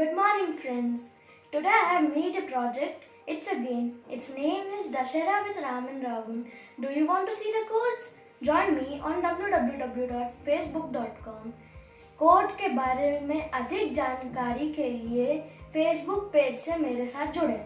Good morning, friends. Today I have made a project. It's a game. Its name is Dashera with Ram and Ravan. Do you want to see the codes? Join me on www.facebook.com. Code के बारे में अधिक जानकारी के लिए Facebook page से मेरे साथ जुड़ें